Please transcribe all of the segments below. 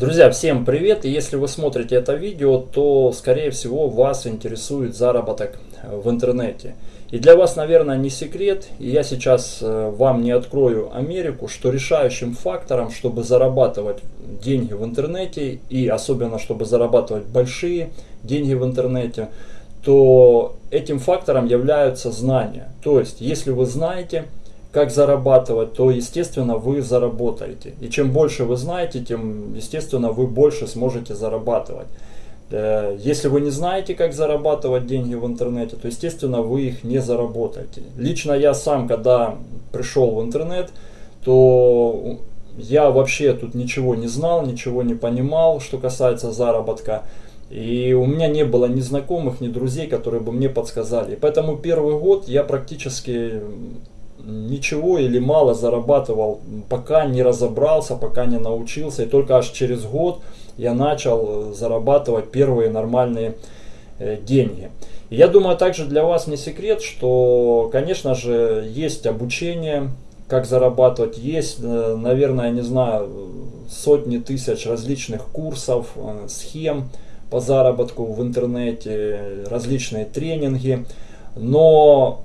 Друзья, всем привет! И если вы смотрите это видео, то, скорее всего, вас интересует заработок в интернете. И для вас, наверное, не секрет, и я сейчас э, вам не открою Америку, что решающим фактором, чтобы зарабатывать деньги в интернете, и особенно, чтобы зарабатывать большие деньги в интернете, то этим фактором являются знания. То есть, если вы знаете, как зарабатывать, то, естественно, вы заработаете. И чем больше вы знаете, тем, естественно, вы больше сможете зарабатывать. Э, если вы не знаете, как зарабатывать деньги в интернете, то, естественно, вы их не заработаете. Лично я сам, когда пришел в интернет, то я вообще тут ничего не знал, ничего не понимал, что касается заработка. И у меня не было ни знакомых, ни друзей, которые бы мне подсказали. поэтому первый год я практически ничего или мало зарабатывал, пока не разобрался, пока не научился. И только аж через год я начал э, зарабатывать первые нормальные э, деньги. И я думаю, также для вас не секрет, что, конечно же, есть обучение, как зарабатывать. Есть, э, наверное, не знаю, сотни тысяч различных курсов, схем по заработку в интернете, различные тренинги. Но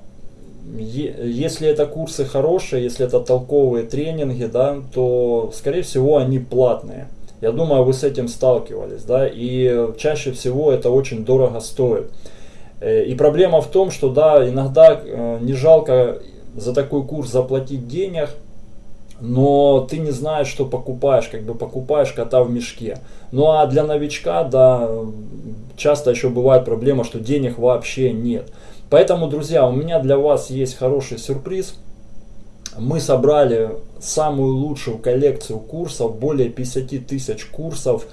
если это курсы хорошие, если это толковые тренинги, да, то, скорее всего, они платные. Я думаю, вы с этим сталкивались, да, и чаще всего это очень дорого стоит. Э, и проблема в том, что, да, иногда э, не жалко за такой курс заплатить денег, но ты не знаешь, что покупаешь, как бы покупаешь кота в мешке. Ну а для новичка, да, часто еще бывает проблема, что денег вообще нет. Поэтому, друзья, у меня для вас есть хороший сюрприз. Мы собрали самую лучшую коллекцию курсов, более 50 тысяч курсов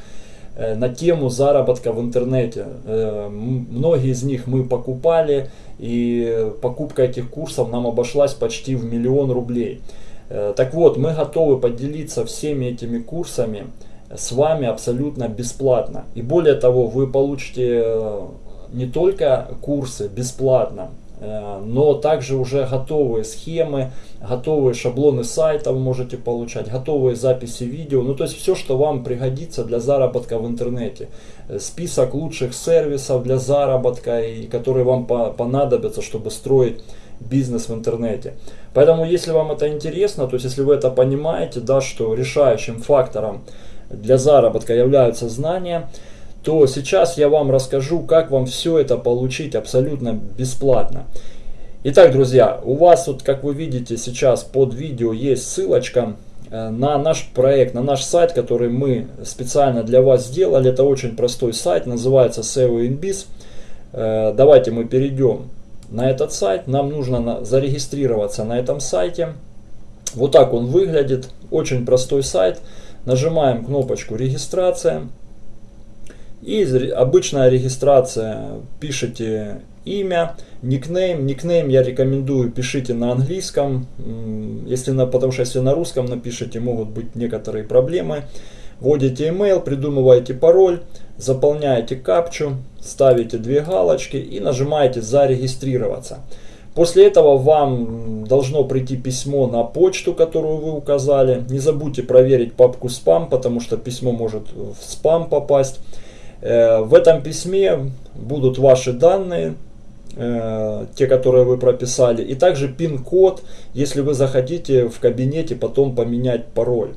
э, на тему заработка в интернете. Э, многие из них мы покупали, и покупка этих курсов нам обошлась почти в миллион рублей. Э, так вот, мы готовы поделиться всеми этими курсами с вами абсолютно бесплатно. И более того, вы получите не только курсы бесплатно, э, но также уже готовые схемы, готовые шаблоны сайтов можете получать, готовые записи видео, ну то есть все, что вам пригодится для заработка в интернете. Э, список лучших сервисов для заработка, и которые вам понадобятся, чтобы строить бизнес в интернете. Поэтому, если вам это интересно, то есть если вы это понимаете, да, что решающим фактором для заработка являются знания, то сейчас я вам расскажу, как вам все это получить абсолютно бесплатно. Итак, друзья, у вас вот, как вы видите сейчас под видео есть ссылочка э, на наш проект, на наш сайт, который мы специально для вас сделали. Это очень простой сайт, называется SEO InBiz. Э, давайте мы перейдем на этот сайт. Нам нужно зарегистрироваться на этом сайте. Вот так он выглядит. Очень простой сайт. Нажимаем кнопочку регистрация. И обычная регистрация, пишите имя, никнейм. Никнейм я рекомендую пишите на английском, если на, потому что если на русском напишите, могут быть некоторые проблемы. Вводите email, придумываете пароль, заполняете капчу, ставите две галочки и нажимаете зарегистрироваться. После этого вам должно прийти письмо на почту, которую вы указали. Не забудьте проверить папку спам, потому что письмо может в спам попасть. Э, в этом письме будут ваши данные, э, те, которые вы прописали, и также пин-код, если вы захотите в кабинете потом поменять пароль.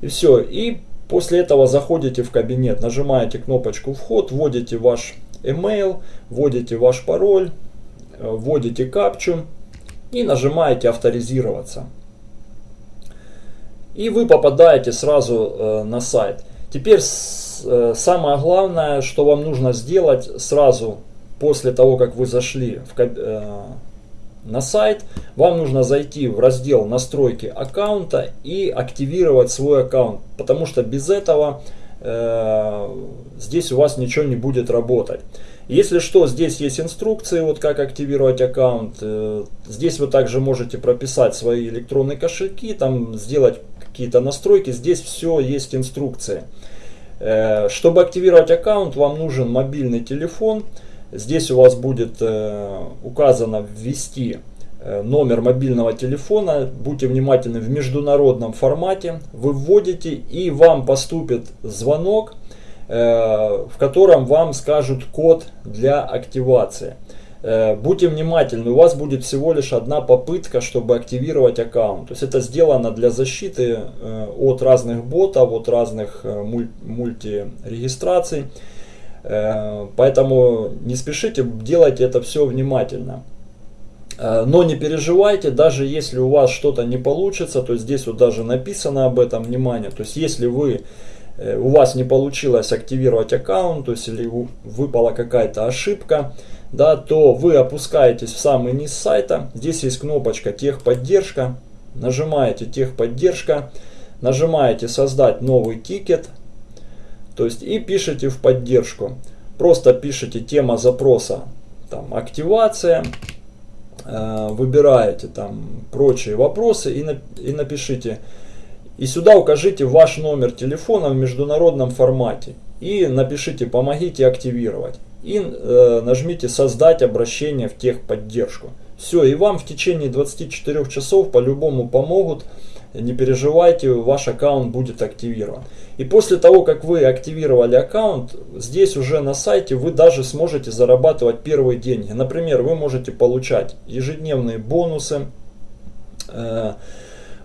И все. И после этого заходите в кабинет, нажимаете кнопочку «Вход», вводите ваш email, вводите ваш пароль, э, вводите капчу и нажимаете «Авторизироваться». И вы попадаете сразу на сайт. Теперь самое главное, что вам нужно сделать сразу после того, как вы зашли в, э, на сайт, вам нужно зайти в раздел настройки аккаунта и активировать свой аккаунт, потому что без этого э, здесь у вас ничего не будет работать. Если что, здесь есть инструкции, вот как активировать аккаунт. Э, здесь вы также можете прописать свои электронные кошельки, там сделать какие-то настройки. Здесь все есть инструкции. Э, чтобы активировать аккаунт, вам нужен мобильный телефон. Здесь у вас будет э, указано ввести э, номер мобильного телефона, будьте внимательны, в международном формате, вы вводите и вам поступит звонок, в котором вам скажут код для активации. Э, будьте внимательны, у вас будет всего лишь одна попытка, чтобы активировать аккаунт. То есть это сделано для защиты э, от разных ботов, от разных э, мультирегистраций. Поэтому не спешите, делайте это все внимательно. Но не переживайте, даже если у вас что-то не получится, то здесь вот даже написано об этом, внимание. То есть если вы у вас не получилось активировать аккаунт, то есть или выпала какая-то ошибка, да, то вы опускаетесь в самый низ сайта. Здесь есть кнопочка техподдержка. Нажимаете техподдержка. Нажимаете создать новый тикет. То есть и пишите в поддержку. Просто пишите тема запроса. Там активация. Э, выбираете там прочие вопросы и, на, и напишите. И сюда укажите ваш номер телефона в международном формате. И напишите «помогите активировать» и э, нажмите «Создать обращение в техподдержку». Все, и вам в течение 24 часов по-любому помогут. Не переживайте, ваш аккаунт будет активирован. И после того, как вы активировали аккаунт, здесь уже на сайте вы даже сможете зарабатывать первые деньги. Например, вы можете получать ежедневные бонусы, э,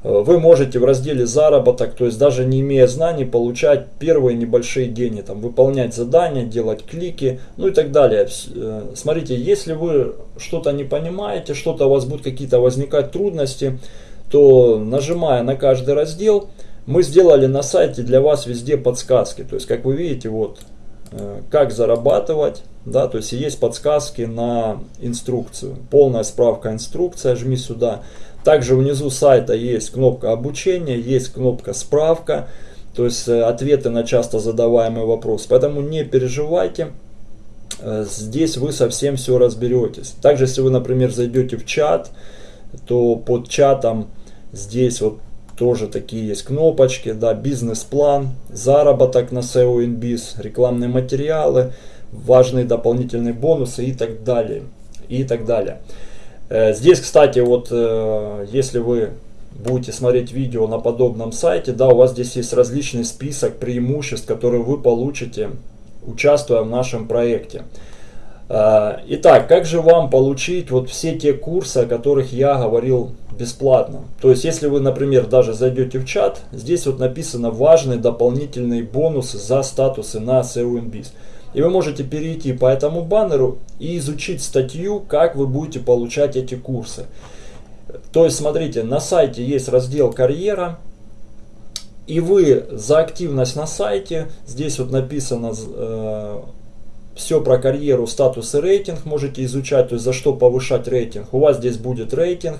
вы можете в разделе заработок, то есть даже не имея знаний, получать первые небольшие деньги, там, выполнять задания, делать клики, ну и так далее. Э, смотрите, если вы что-то не понимаете, что-то у вас будут какие-то возникать трудности, то нажимая на каждый раздел, мы сделали на сайте для вас везде подсказки. То есть, как вы видите, вот э, как зарабатывать, да, то есть есть подсказки на инструкцию. Полная справка инструкция, жми сюда. Также внизу сайта есть кнопка обучения, есть кнопка справка, то есть э, ответы на часто задаваемые вопросы. Поэтому не переживайте, э, здесь вы совсем все разберетесь. Также, если вы, например, зайдете в чат, то под чатом здесь вот тоже такие есть кнопочки, да, бизнес-план, заработок на SEO InBiz, рекламные материалы, важные дополнительные бонусы и так далее. И так далее. Э, здесь, кстати, вот э, если вы будете смотреть видео на подобном сайте, да, у вас здесь есть различный список преимуществ, которые вы получите, участвуя в нашем проекте. Э, итак, как же вам получить вот все те курсы, о которых я говорил бесплатно? То есть, если вы, например, даже зайдете в чат, здесь вот написано важные дополнительные бонусы за статусы на SEO InBiz. И вы можете перейти по этому баннеру и изучить статью, как вы будете получать эти курсы. То есть, смотрите, на сайте есть раздел «Карьера», и вы за активность на сайте, здесь вот написано э, все про карьеру, статус и рейтинг можете изучать, то есть за что повышать рейтинг. У вас здесь будет рейтинг,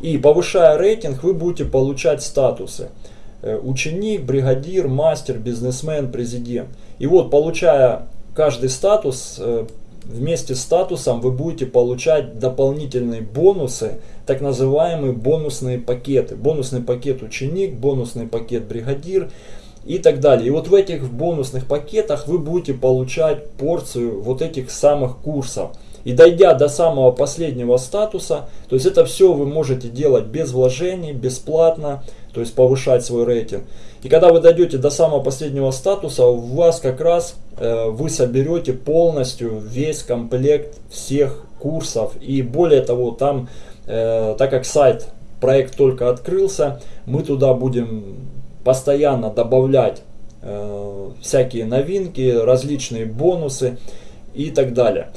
и повышая рейтинг, вы будете получать статусы. Э, ученик, бригадир, мастер, бизнесмен, президент. И вот получая каждый статус, э, вместе с статусом вы будете получать дополнительные бонусы, так называемые бонусные пакеты. Бонусный пакет ученик, бонусный пакет бригадир и так далее. И вот в этих бонусных пакетах вы будете получать порцию вот этих самых курсов. И дойдя до самого последнего статуса, то есть это все вы можете делать без вложений, бесплатно, то есть повышать свой рейтинг. И когда вы дойдете до самого последнего статуса, у вас как раз э, вы соберете полностью весь комплект всех курсов. И более того, там, э, так как сайт, проект только открылся, мы туда будем постоянно добавлять э, всякие новинки, различные бонусы и так далее.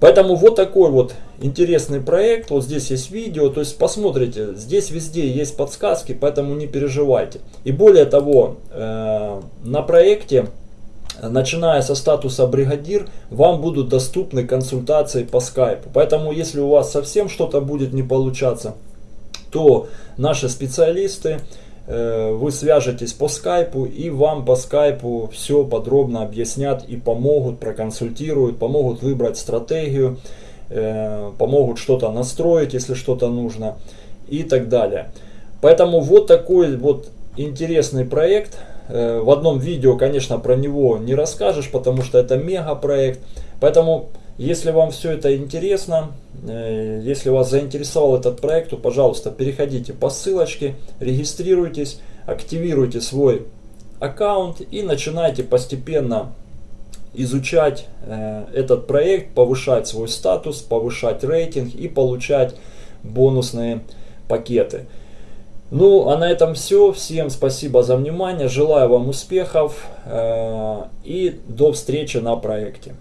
Поэтому вот такой вот интересный проект, вот здесь есть видео, то есть посмотрите, здесь везде есть подсказки, поэтому не переживайте. И более того, э, на проекте, начиная со статуса бригадир, вам будут доступны консультации по скайпу. Поэтому если у вас совсем что-то будет не получаться, то наши специалисты, вы свяжетесь по скайпу и вам по скайпу все подробно объяснят и помогут, проконсультируют, помогут выбрать стратегию, э, помогут что-то настроить, если что-то нужно и так далее. Поэтому вот такой вот интересный проект. Э, в одном видео, конечно, про него не расскажешь, потому что это мега проект. Поэтому Если вам все это интересно, э, если вас заинтересовал этот проект, то, пожалуйста, переходите по ссылочке, регистрируйтесь, активируйте свой аккаунт и начинайте постепенно изучать э, этот проект, повышать свой статус, повышать рейтинг и получать бонусные пакеты. Ну, а на этом все. Всем спасибо за внимание. Желаю вам успехов э, и до встречи на проекте.